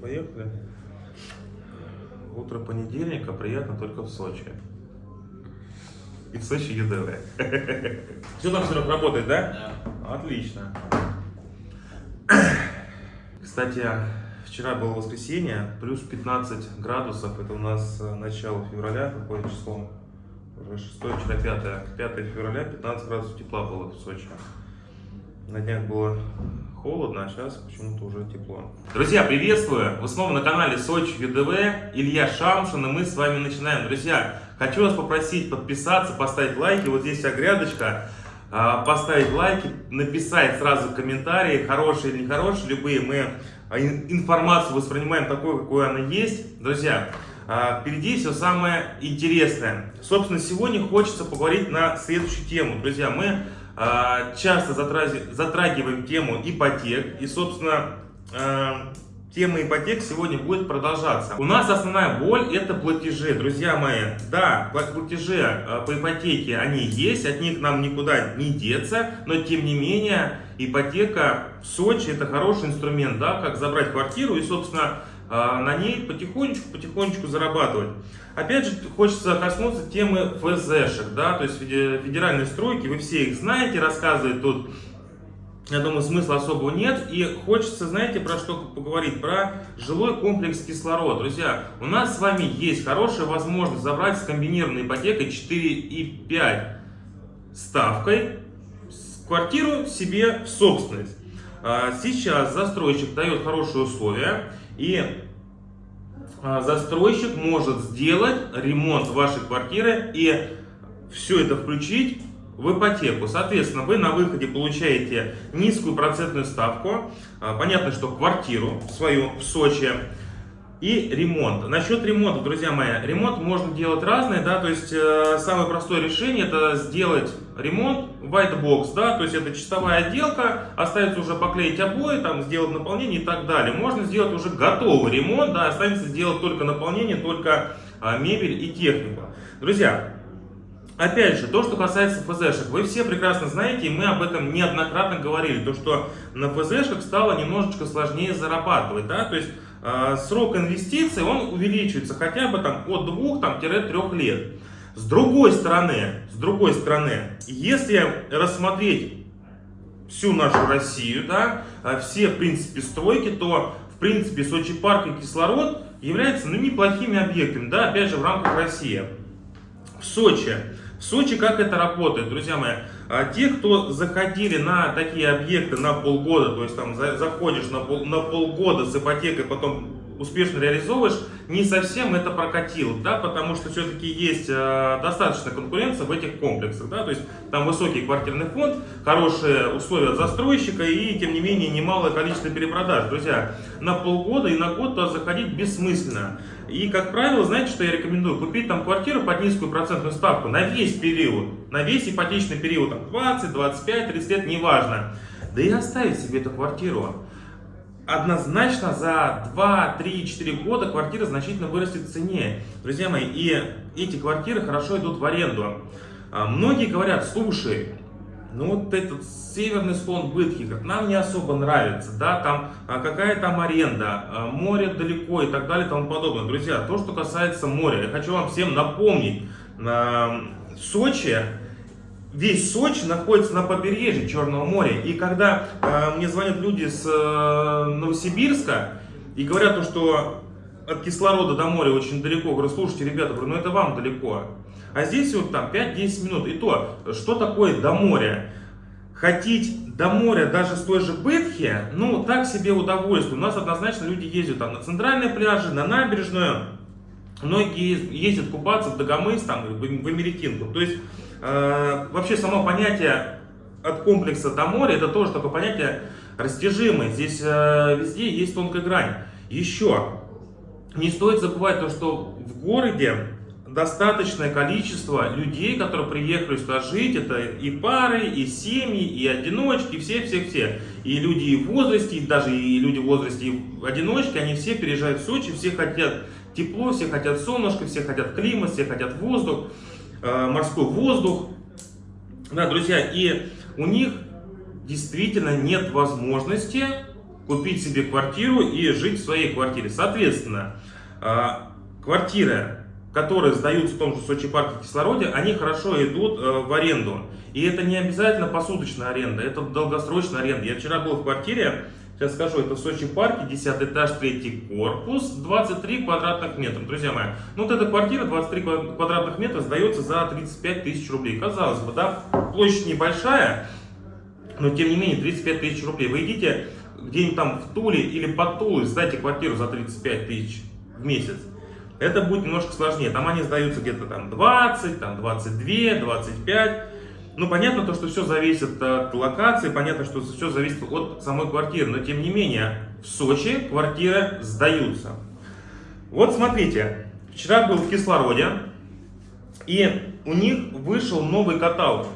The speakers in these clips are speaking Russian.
поехали. Утро понедельника приятно только в Сочи. И в Сочи ЕДВ. Все там, Серег, работает, да? Да. Отлично. Кстати, вчера было воскресенье, плюс 15 градусов. Это у нас э, начало февраля, какое число? Уже 6, вчера 5. 5 февраля, 15 градусов тепла было в Сочи. На днях было холодно, а сейчас почему-то уже тепло. Друзья, приветствую! Вы снова на канале Сочи ЮДВ, Илья Шамшин, и мы с вами начинаем. Друзья, хочу вас попросить подписаться, поставить лайки. Вот здесь вся грядочка. А, Поставить лайки, написать сразу комментарии, хорошие или нехорошие, любые. Мы а, ин- информацию воспринимаем такой, какой она есть. Друзья, а, впереди все самое интересное. Собственно, сегодня хочется поговорить на следующую тему. Друзья, мы часто затрази- затрагиваем тему ипотек. И, собственно, а, тема ипотек сегодня будет продолжаться. У нас основная боль это платежи, друзья мои. Да, пла- платежи а, по ипотеке, они есть, от них нам никуда не деться, но тем не менее ипотека в Сочи это хороший инструмент, да, как забрать квартиру и, собственно, а, на ней потихонечку-потихонечку зарабатывать. Опять же, хочется коснуться темы ФЗшек, да, то есть феде- федеральные стройки, вы все их знаете, рассказывать тут, я думаю, смысла особого нет. И хочется, знаете, про что поговорить? Про жилой комплекс кислород. Друзья, у нас с вами есть хорошая возможность забрать с комбинированной ипотекой 4,5 ставкой квартиру себе в собственность. А, Сейчас застройщик дает хорошие условия и застройщик может сделать ремонт вашей квартиры и все это включить в ипотеку. Соответственно, вы на выходе получаете низкую процентную ставку. А, Понятно, что квартиру свою в Сочи и ремонт. Насчет ремонта, друзья мои, ремонт можно делать разный, да, то есть э, самое простое решение это сделать ремонт white box, да, то есть это чистовая отделка, остается уже поклеить обои, там сделать наполнение и так далее. Можно сделать уже готовый ремонт, да, останется сделать только наполнение, только а, мебель и технику. Друзья, Опять же, то, что касается ФЗшек, вы все прекрасно знаете, и мы об этом неоднократно говорили, то, что на ФЗшках стало немножечко сложнее зарабатывать, да, то есть э, срок инвестиций, он увеличивается хотя бы там от 2-3 лет. С другой стороны, другой стороны, если рассмотреть всю нашу Россию, да, а, все, в принципе, стройки, то, в принципе, Сочи парк и кислород являются, ну, неплохими объектами, да, опять же, в рамках России. В Сочи. В Сочи как это работает, друзья мои? А, Те, кто заходили на такие объекты на полгода, то есть там за- заходишь на, пол- на полгода с ипотекой, потом успешно реализовываешь, не совсем это прокатило, да, потому что все-таки есть э, достаточно конкуренция в этих комплексах, да, то есть там высокий квартирный фонд, хорошие условия застройщика и, тем не менее, немалое количество перепродаж. Друзья, на полгода и на год туда заходить бессмысленно. И, как правило, знаете, что я рекомендую? Купить там квартиру под низкую процентную ставку на весь период, на весь ипотечный период, там 20, 25, 30 лет, неважно. Да и оставить себе эту квартиру. Однозначно за 2, 3, 4 года квартира значительно вырастет в цене. Друзья мои, и эти квартиры хорошо идут в аренду. А, Многие говорят, слушай, ну вот этот северный склон Бытхи, как нам не особо нравится, да, там а, какая там аренда, а, море далеко и так далее и тому подобное. Друзья, то, что касается моря, я хочу вам всем напомнить, на Сочи, весь Сочи находится на побережье Черного моря. И когда э, мне звонят люди с э, Новосибирска и говорят, то, что от кислорода до моря очень далеко, говорю, слушайте, ребята, говорю, ну это вам далеко. А здесь вот там 5-10 минут. И то, что такое до моря? Хотеть до моря даже с той же Бетхи, ну так себе удовольствие. У нас однозначно люди ездят там на центральные пляжи, на набережную. Многие ездят купаться в Дагомыс, там, в Америкинку. То есть, вообще само понятие от комплекса до моря, это тоже такое понятие растяжимое. Здесь э, везде есть тонкая грань. Еще, не стоит забывать то, что в городе достаточное количество людей, которые приехали сюда жить. Это и пары, и семьи, и одиночки, все-все-все. И люди в возрасте, и даже и люди в возрасте, и одиночки, они все переезжают в Сочи, все хотят тепло, все хотят солнышко, все хотят климат, все хотят воздух, э, морской воздух. Да, друзья, и у них действительно нет возможности купить себе квартиру и жить в своей квартире. Соответственно, а, квартиры, которые сдаются в том же Сочи парке кислороде, они хорошо идут э, в аренду. И это не обязательно посуточная аренда, это долгосрочная аренда. Я вчера был в квартире, сейчас скажу, это в Сочи парке, 10 этаж, 3 корпус, 23 квадратных метра. Друзья мои, ну вот эта квартира 23 квадратных метра сдается за 35 тысяч рублей. Казалось бы, да, площадь небольшая, но тем не менее 35 тысяч рублей. Вы идите где-нибудь там в Туле или под Тулой, сдайте квартиру за 35 тысяч в месяц это будет немножко сложнее. Там они сдаются где-то там 20, там 22, 25. Ну, понятно то, что все зависит от локации, понятно, что все зависит от самой квартиры, но тем не менее, в Сочи квартиры сдаются. Вот смотрите, вчера был в кислороде, и у них вышел новый каталог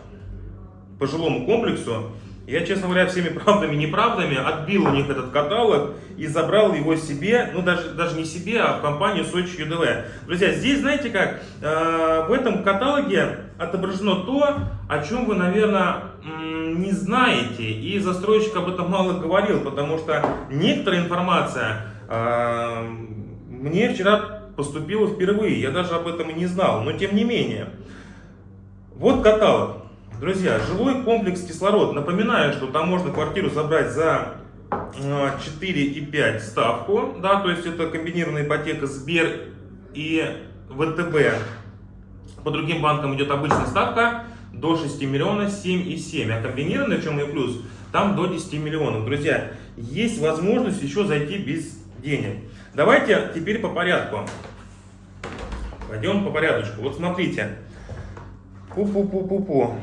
по жилому комплексу, я, честно говоря, всеми правдами и неправдами отбил у них этот каталог и забрал его себе, ну даже, даже не себе, а в компанию Сочи ЮДВ. Друзья, здесь, знаете как, э, в этом каталоге отображено то, о чем вы, наверное, не знаете. И застройщик об этом мало говорил, потому что некоторая информация э, мне вчера поступила впервые. Я даже об этом и не знал, но тем не менее. Вот каталог. Друзья, жилой комплекс кислород. Напоминаю, что там можно квартиру забрать за 4,5 а, ставку. Да, то есть это комбинированная ипотека Сбер и ВТБ. По другим банкам идет обычная ставка до 6 миллионов 7,7. А комбинированная, в чем и плюс, там до 10 миллионов. Друзья, есть возможность еще зайти без денег. Давайте теперь по порядку. Пойдем по порядочку. Вот смотрите. Пу-пу-пу-пу-пу.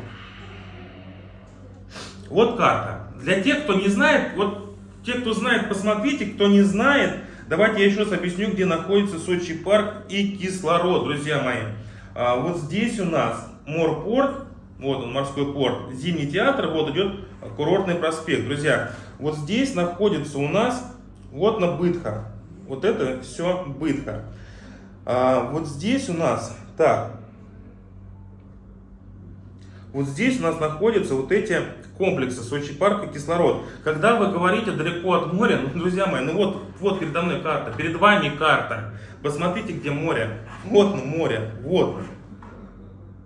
Вот карта. Для тех, кто не знает, вот те, кто знает, посмотрите, кто не знает, давайте я еще раз объясню, где находится Сочи парк и кислород, друзья мои. А, вот здесь у нас морпорт, вот он, морской порт, зимний театр, вот идет курортный проспект. Друзья, вот здесь находится у нас, вот на Бытха, вот это все Бытха. А, вот здесь у нас, так, вот здесь у нас находятся вот эти комплексы Сочи и кислород. Когда вы говорите далеко от моря, ну, друзья мои, ну вот, вот передо мной карта, перед вами карта. Посмотрите, где море. Вот ну море, вот.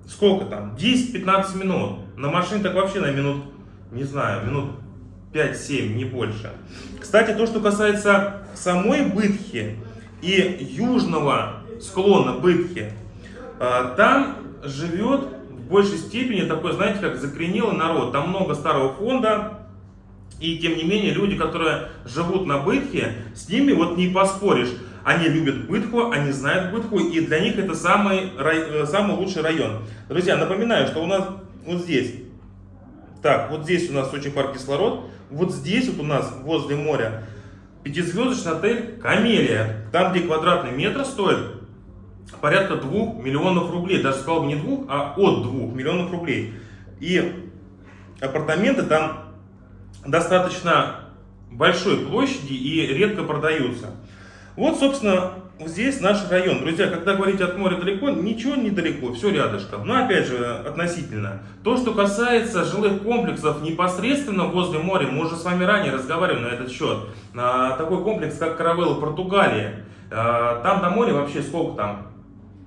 Сколько там? 10-15 минут. На машине так вообще на минут, не знаю, минут 5-7, не больше. Кстати, то, что касается самой Бытхи и южного склона Бытхи, а, там живет в большей степени такой, знаете, как закоренелый народ. Там много старого фонда, и тем не менее люди, которые живут на Бытхе, с ними вот не поспоришь. Они любят Бытху, они знают Бытху, и для них это самый, э, самый лучший район. Друзья, напоминаю, что у нас вот здесь, так, вот здесь у нас очень парк кислород, вот здесь вот у нас возле моря пятизвездочный отель Камелия, там где квадратный метр стоит порядка 2 миллионов рублей. Даже сказал бы не 2, а от 2 миллионов рублей. И апартаменты там достаточно большой площади и редко продаются. Вот, собственно, здесь наш район. Друзья, когда говорить от моря далеко, ничего недалеко, все рядышком. Но опять же, относительно. То, что касается жилых комплексов непосредственно возле моря, мы уже с вами ранее разговаривали на этот счет. А, такой комплекс, как Каравелла, Португалия. А, там до моря вообще сколько там?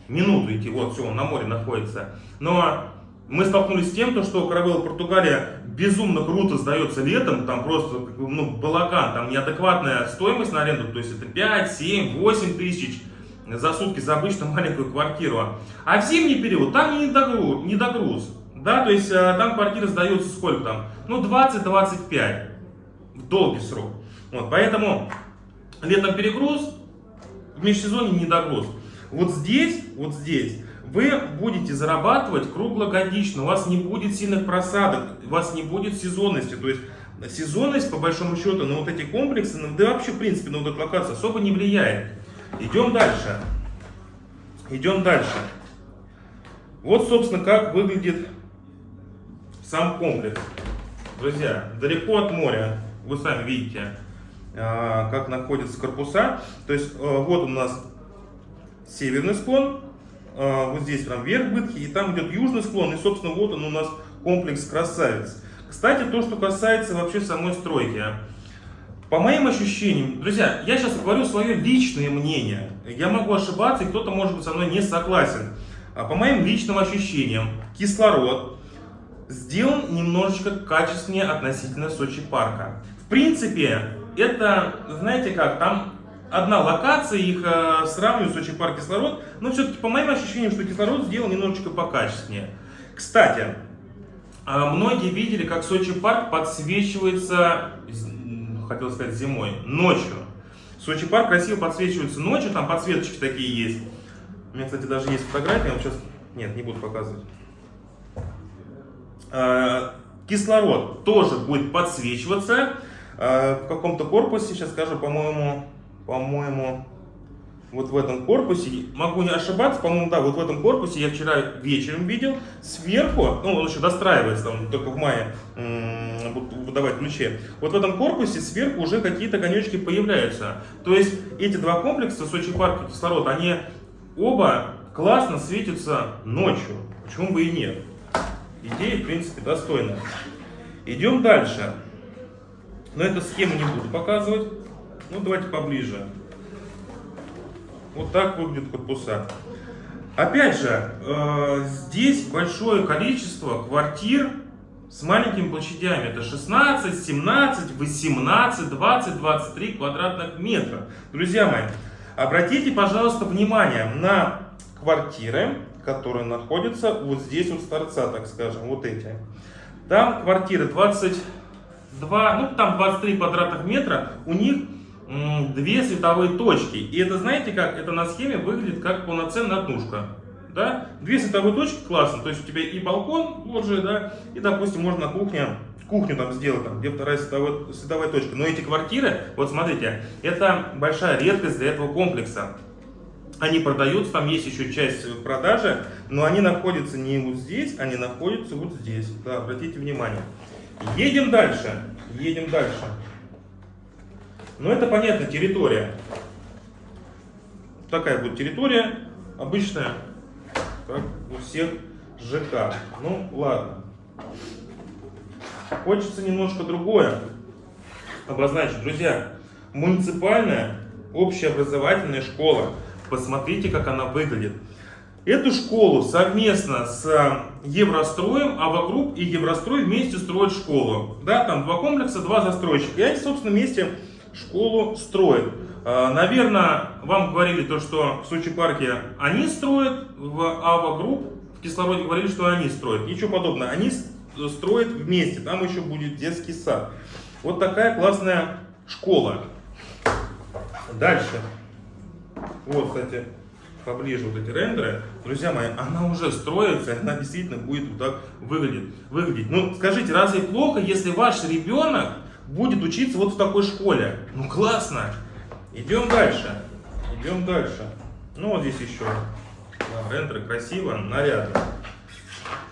Минуту идти, вот все, он на море находится. Но мы столкнулись с тем, что Каравелла Португалия безумно круто сдается летом, там просто ну, балаган, там неадекватная стоимость на аренду, то есть это 5, 7, 8 тысяч за сутки за обычную маленькую квартиру. А в зимний период там не догруз, не догруз да, то есть э, там квартиры сдаются сколько там, ну 20-25 в долгий срок. Вот, поэтому летом перегруз, в межсезонье недогруз. Вот здесь, вот здесь вы будете зарабатывать круглогодично, у вас не будет сильных просадок, у вас не будет сезонности. То есть сезонность, по большому счету, на вот эти комплексы, да вообще, в принципе, на вот эту локацию особо не влияет. Идем дальше. Идем дальше. Вот, собственно, как выглядит сам комплекс. Друзья, далеко от моря, вы сами видите, а, как находятся корпуса. То есть, а, вот у нас северный склон, а, вот здесь прям вверх Бытхи, и там идет южный склон, и, собственно, вот он у нас комплекс красавец. Кстати, то, что касается вообще самой стройки. По моим ощущениям, друзья, я сейчас говорю свое личное мнение. Я могу ошибаться, и кто-то может быть со мной не согласен. А по моим личным ощущениям, кислород сделан немножечко качественнее относительно Сочи парка. В принципе, это, знаете как, там одна локация, их э, сравнивают Сочи парк кислород, но все-таки по моим ощущениям, что кислород сделан немножечко покачественнее. Кстати, э, многие видели, как Сочи парк подсвечивается, хотел сказать зимой, ночью. Сочи парк красиво подсвечивается ночью, там подсветочки такие есть. У меня, кстати, даже есть фотография, вот сейчас, нет, не буду показывать. Э, кислород тоже будет подсвечиваться в каком-то корпусе, сейчас скажу, по-моему, по-моему, вот в этом корпусе, могу не ошибаться, по-моему, да, вот в этом корпусе я вчера вечером видел, сверху, ну, он еще достраивается, там, только в мае будут выдавать ключи, вот в этом корпусе сверху уже какие-то конечки появляются. То есть эти два комплекса, Сочи парк и кислород, они оба классно светятся ночью, почему бы и нет. Идея, в принципе, достойная. Идем дальше. Но эту схему не буду показывать. Ну, давайте поближе. Вот так выглядят корпуса. Опять же, э, здесь большое количество квартир с маленькими площадями. Это 16, 17, 18, 20, 23 квадратных метра. Друзья мои, обратите, пожалуйста, внимание на квартиры, которые находятся вот здесь вот с торца, так скажем, вот эти. Там квартиры 22, ну там 23 квадратных метра, у них две световые точки. И это, знаете как, это на схеме выглядит как полноценная однушка. Да? Две световые точки классно, то есть у тебя и балкон же, да, и, допустим, можно на кухне, кухню там сделать, там, где вторая световая, световая точка. Но эти квартиры, вот смотрите, это большая редкость для этого комплекса. Они продаются, там есть еще часть продажи, но они находятся не вот здесь, они находятся вот здесь. Да, обратите внимание. Едем дальше, едем дальше. Но это понятно, территория. Такая будет территория, обычная, как у всех ЖК. Ну, ладно. Хочется немножко другое обозначить. Друзья, муниципальная общеобразовательная школа. Посмотрите, как она выглядит. Эту школу совместно с Евростроем, AVA Group и Еврострой вместе строят школу. Да, там два комплекса, два застройщика. И они, собственно, вместе школу строят. А, Наверное, вам говорили то, что в Сочи парке они строят, в AVA Group в кислороде говорили, что они строят. Ничего подобного. Они строят вместе. Там еще будет детский сад. Вот такая классная школа. Дальше. Вот, кстати, поближе вот эти рендеры. Друзья мои, она уже строится, она действительно будет вот так выглядеть. выглядеть. Ну, скажите, разве плохо, если ваш ребенок будет учиться вот в такой школе. Ну классно. Идем дальше. Идем дальше. Ну вот здесь еще. Да, рендеры красиво, нарядно.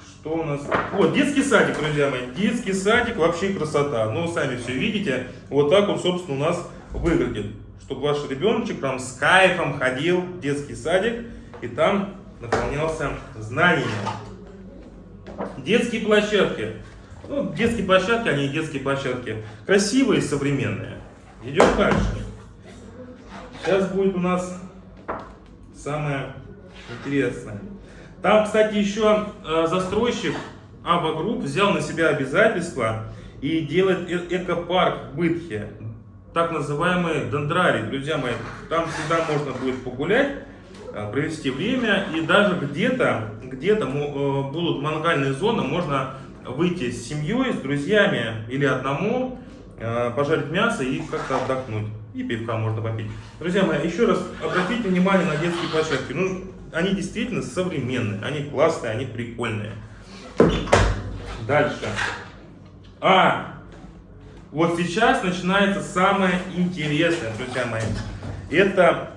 Что у нас? Вот, детский садик, друзья мои. Детский садик вообще красота. Ну, сами все видите. Вот так он, собственно, у нас выглядит. Чтобы ваш ребеночек там с кайфом ходил в детский садик и там наполнялся знаниями. Детские площадки. Ну, детские площадки, они детские площадки. Красивые современные. Идем дальше. Сейчас будет у нас самое интересное. Там, кстати, еще э, застройщик AVA Group взял на себя обязательство и делает э экопарк в Бытхе. Так называемый дендрарий. Друзья мои, там всегда можно будет погулять, э, провести время. И даже где-то где, -то, где -то, э, будут мангальные зоны, можно выйти с семьей, с друзьями или одному, э, пожарить мясо и как-то отдохнуть. И пивка можно попить. Друзья мои, еще раз обратите внимание на детские площадки. Ну, они действительно современные, они классные, они прикольные. Дальше. А, вот сейчас начинается самое интересное, друзья мои. Это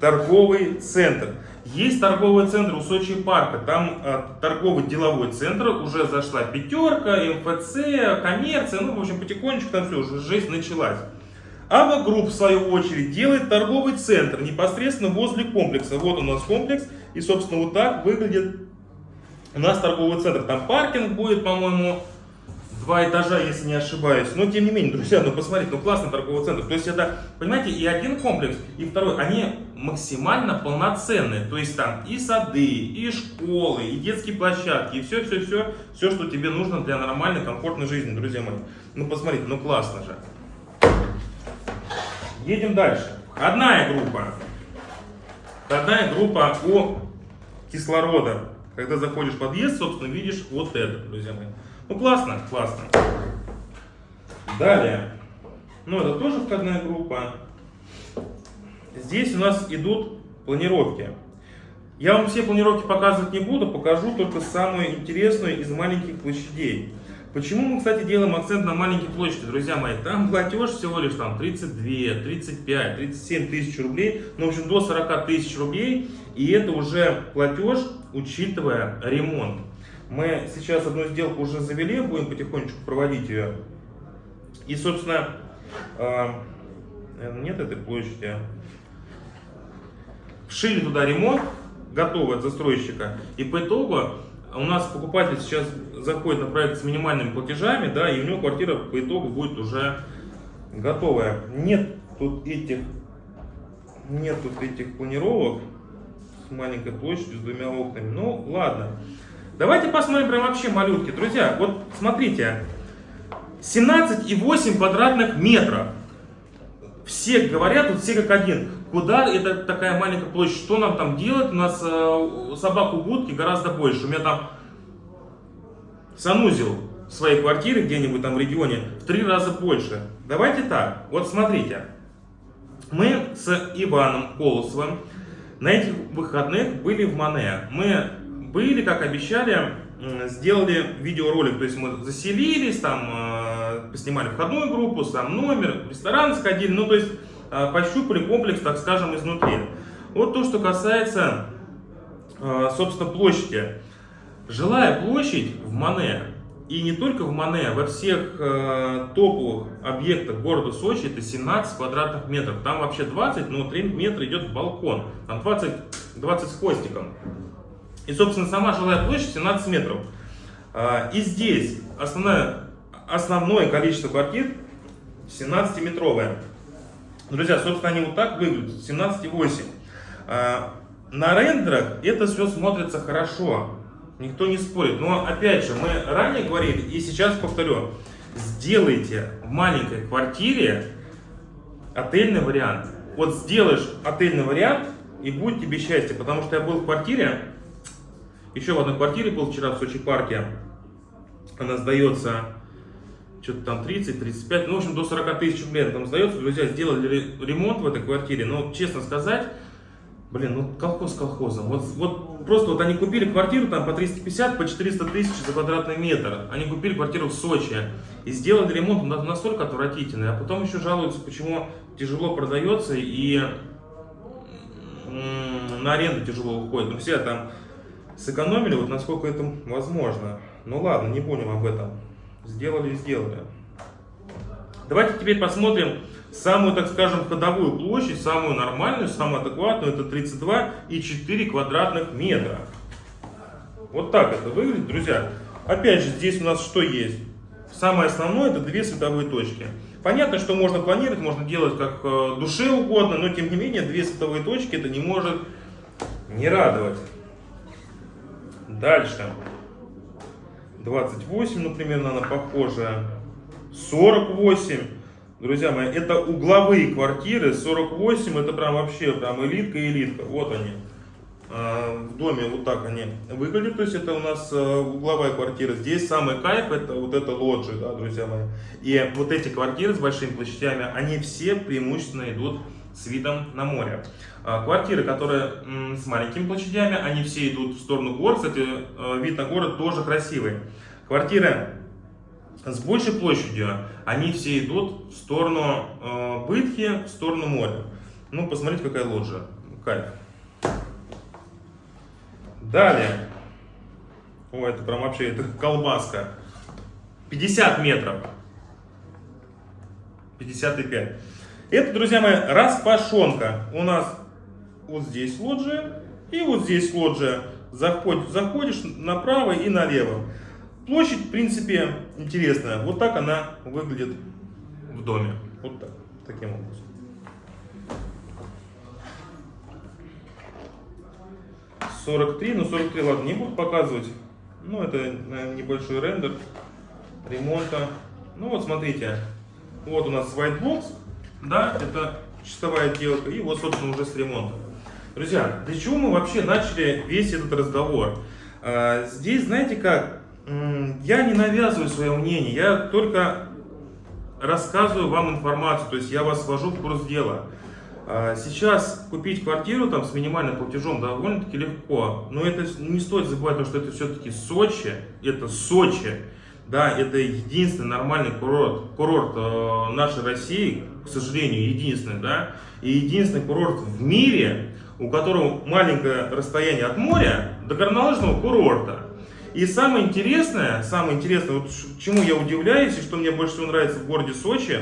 торговый центр. Есть торговый центр у Сочи парка, там э, торговый деловой центр, уже зашла пятерка, МФЦ, коммерция, ну, в общем, потихонечку там все, уже жизнь началась. AVA Group, в свою очередь, делает торговый центр непосредственно возле комплекса. Вот у нас комплекс, и, собственно, вот так выглядит у нас торговый центр. Там паркинг будет, по-моему, два этажа, если не ошибаюсь. Но тем не менее, друзья, ну посмотрите, ну классный торговый центр. То есть это, понимаете, и один комплекс, и второй, они максимально полноценные. То есть там и сады, и школы, и детские площадки, и все-все-все, все, что тебе нужно для нормальной, комфортной жизни, друзья мои. Ну посмотрите, ну классно же. Едем дальше. Входная группа. Входная группа у кислорода. Когда заходишь в подъезд, собственно, видишь вот это, друзья мои. Ну, классно, классно. Далее. Ну, это тоже входная группа. Здесь у нас идут планировки. Я вам все планировки показывать не буду, покажу только самую интересную из маленьких площадей. Почему мы, кстати, делаем акцент на маленькие площади, друзья мои? Там платеж всего лишь там 32, 35, 37 тысяч рублей, ну, в общем, до 40 тысяч рублей, и это уже платеж, учитывая ремонт. Мы сейчас одну сделку уже завели, будем потихонечку проводить ее. И, собственно, э, нет этой площади. Вшили туда ремонт, готовый от застройщика, и по итогу у нас покупатель сейчас заходит на проект с минимальными платежами, да, и у него квартира по итогу будет уже готовая. Нет тут этих, нет тут этих планировок с маленькой площадью, с двумя окнами. Ну, ладно. Давайте посмотрим прям вообще малютки. Друзья, вот смотрите, 17,8 квадратных метров. Все говорят, вот все как один. Куда это такая маленькая площадь? Что нам там делать? У нас э, собак у будки гораздо больше. У меня там санузел в своей квартире где-нибудь там в регионе в три раза больше. Давайте так. Вот смотрите. Мы с Иваном Колосовым на этих выходных были в Мане. Мы были, как обещали, сделали видеоролик. То есть мы заселились, там э, поснимали входную группу, сам номер, ресторан сходили. Ну, то есть э, пощупали комплекс, так скажем, изнутри. Вот то, что касается, э, собственно, площади. Жилая площадь в Мане, и не только в Мане, во всех э, топовых объектах города Сочи это 17 квадратных метров. Там вообще 20, но 3 метра идет в балкон. Там 20, 20 с хвостиком. И, собственно, сама жилая площадь 17 метров. А, и здесь основное, основное количество квартир 17-метровое. Друзья, собственно, они вот так выглядят, 17,8. А, на рендерах это все смотрится хорошо, никто не спорит. Но, опять же, мы ранее говорили, и сейчас повторю, сделайте в маленькой квартире отельный вариант. Вот сделаешь отельный вариант, и будет тебе счастье. Потому что я был в квартире, еще в одной квартире был вчера в Сочи парке. Она сдается что-то там 30-35, ну, в общем, до 40 тысяч рублей там сдается. Друзья, сделали ремонт в этой квартире, но, честно сказать, блин, ну, колхоз колхозом. Вот, вот просто вот они купили квартиру там по 350, по 400 тысяч за квадратный метр. Они купили квартиру в Сочи и сделали ремонт настолько отвратительный, а потом еще жалуются, почему тяжело продается и на аренду тяжело уходит. Ну, все там сэкономили, вот насколько это возможно. Ну ладно, не будем об этом. Сделали и сделали. Давайте теперь посмотрим самую, так скажем, ходовую площадь, самую нормальную, самую адекватную. Это 32,4 квадратных метра. Вот так это выглядит, друзья. Опять же, здесь у нас что есть? Самое основное это две световые точки. Понятно, что можно планировать, можно делать как э, душе угодно, но тем не менее две световые точки это не может не радовать. Дальше. 28, например, она похожая. 48. Друзья мои, это угловые квартиры. 48 это прям вообще прям элитка элитка. Вот они. А, в доме вот так они выглядят. То есть это у нас э, угловая квартира. Здесь самый кайф это вот это лоджи, да, друзья мои. И вот эти квартиры с большими площадями, они все преимущественно идут с видом на море. А, квартиры, которые с маленькими площадями, они все идут в сторону гор. Кстати, э, вид на город тоже красивый. Квартиры с большей площадью, они все идут в сторону э, Бытхи, в сторону моря. Ну, посмотрите, какая лоджия. Кайф. Далее. О, это прям вообще, это колбаска. 50 метров. 55. Это, друзья мои, распашонка. У нас вот здесь лоджия и вот здесь лоджия. Заходишь, заходишь направо и налево. площадь, в принципе, интересная. Вот так она выглядит в доме. Вот так, таким образом. Сорок три, ну 43, ладно, не буду показывать. Ну, это наверное, небольшой рендер ремонта. Ну вот, смотрите, вот у нас white box, да, это чистовая отделка, и вот, собственно, уже с ремонтом. Друзья, для чего мы вообще начали весь этот разговор? А, здесь, знаете как, я не навязываю свое мнение, я только рассказываю вам информацию, то есть я вас ввожу в курс дела. А, сейчас купить квартиру там с минимальным платежом довольно-таки легко, но это не стоит забывать, что это все-таки Сочи, это Сочи, да, это единственный нормальный курорт, курорт э, нашей России, к сожалению, единственный, да, и единственный курорт в мире, у которого маленькое расстояние от моря до горнолыжного курорта. И самое интересное, самое интересное, вот чему я удивляюсь и что мне больше всего нравится в городе Сочи,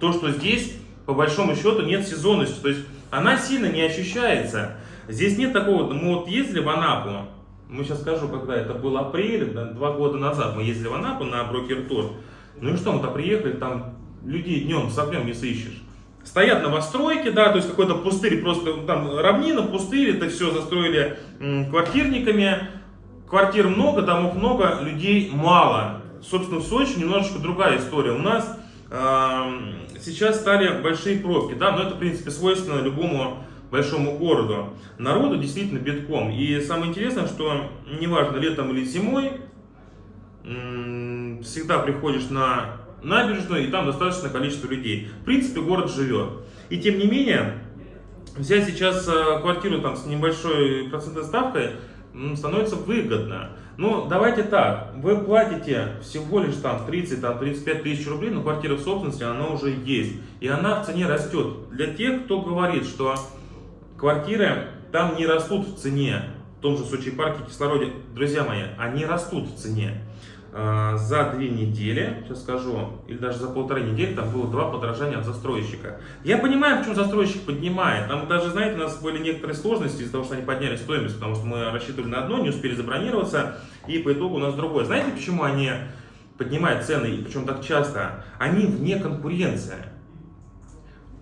то, что здесь по большому счету нет сезонности, то есть она сильно не ощущается. Здесь нет такого, мы вот ездили в Анапу, мы сейчас скажу, когда это был апрель, два года назад мы ездили в Анапу на брокер-тур, ну и что, мы-то приехали, там людей днем с огнем не сыщешь. Стоят новостройки, да, то есть какой-то пустырь, просто там равнина, пустырь, это все застроили квартирниками. Квартир много, домов много, людей мало. Собственно, в Сочи немножечко другая история. У нас э, сейчас стали большие пробки, да, но это, в принципе, свойственно любому большому городу. Народу действительно битком. И самое интересное, что неважно, летом или зимой, всегда приходишь на набережную, и там достаточное количество людей. В принципе, город живет. И тем не менее, взять сейчас э, квартиру там с небольшой процентной ставкой становится выгодно. Ну, давайте так, вы платите всего лишь там 30-35 тысяч рублей, но квартира в собственности, она уже есть. И она в цене растет. Для тех, кто говорит, что квартиры там не растут в цене, в том же Сочи парке кислороде, друзья мои, они растут в цене. А, за две недели, сейчас скажу, или даже за полторы недели, там было два подорожания от застройщика. Я понимаю, почему застройщик поднимает. Там даже, знаете, у нас были некоторые сложности из-за того, что они подняли стоимость, потому что мы рассчитывали на одно, не успели забронироваться, и по итогу у нас другое. Знаете, почему они поднимают цены, и причем так часто? Они вне конкуренции.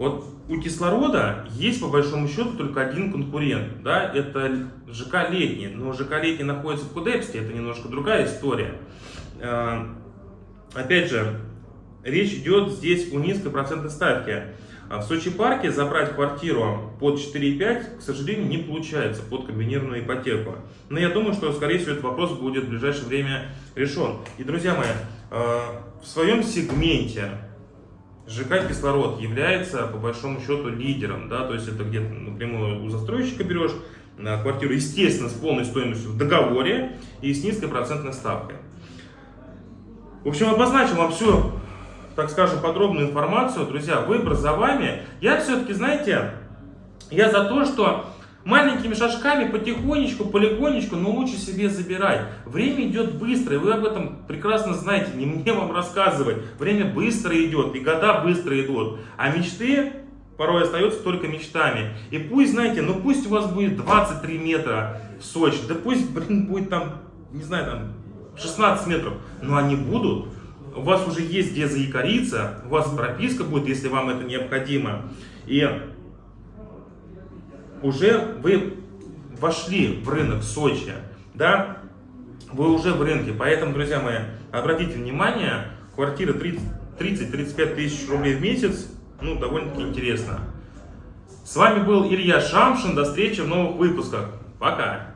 Вот у кислорода есть по большому счету только один конкурент, да, это ЖК Летний, но ЖК Летний находится в Кудепске, это немножко другая история. Э, опять же, речь идет здесь о низкой процентной ставке. А в Сочи парке забрать квартиру под 4,5, к сожалению, не получается под комбинированную ипотеку. Но я думаю, что, скорее всего, этот вопрос будет в ближайшее время решен. И, друзья мои, э, в своем сегменте ЖК «Кислород» является, по большому счету, лидером. Да? То есть это где-то напрямую у застройщика берешь квартиру, естественно, с полной стоимостью в договоре и с низкой процентной ставкой. В общем, обозначил вам всю, так скажем, подробную информацию. Друзья, выбор за вами. Я все-таки, знаете, я за то, что маленькими шажками, потихонечку, полигонечку, но лучше себе забирать. Время идет быстро, и вы об этом прекрасно знаете, не мне вам рассказывать. Время быстро идет, и года быстро идут. А мечты порой остаются только мечтами. И пусть, знаете, ну пусть у вас будет 23 метра в Сочи, да пусть, блин, будет там, не знаю, там 16 метров, но они будут. У вас уже есть где заикариться, у вас прописка будет, если вам это необходимо. И уже вы вошли в рынок Сочи, да, вы уже в рынке. Поэтому, друзья мои, обратите внимание, квартира 30-35 тысяч рублей в месяц, ну, довольно-таки интересно. С вами был Илья Шамшин, до встречи в новых выпусках. Пока!